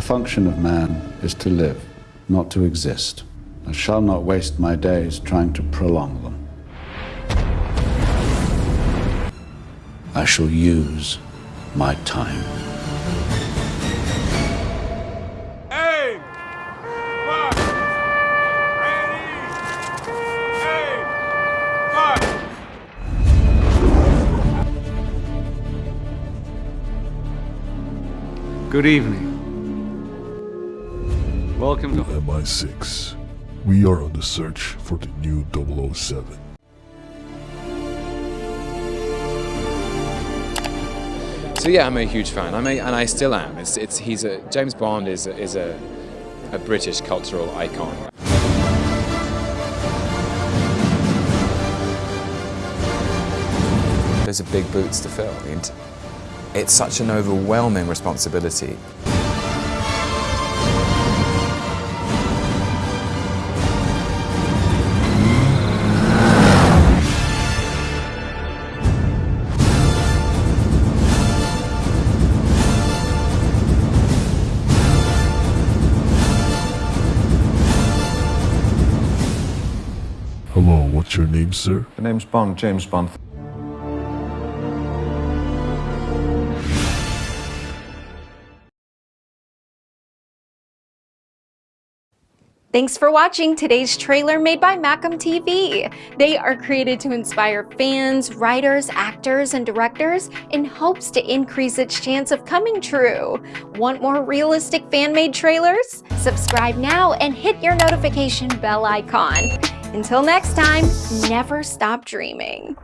The function of man is to live, not to exist. I shall not waste my days trying to prolong them. I shall use my time. Aim! Fire! Ready! Aim! Fire! Good evening. Welcome to MI6. We are on the search for the new 007. So yeah, I'm a huge fan. I'm a, and I still am. It's, it's he's a James Bond is a, is a, a British cultural icon. There's a big boots to fill. and It's such an overwhelming responsibility. Hello, what's your name, sir? The name's Bond, James Bond. Thanks for watching today's trailer made by Macam TV. They are created to inspire fans, writers, actors, and directors in hopes to increase its chance of coming true. Want more realistic fan-made trailers? Subscribe now and hit your notification bell icon. Until next time, never stop dreaming.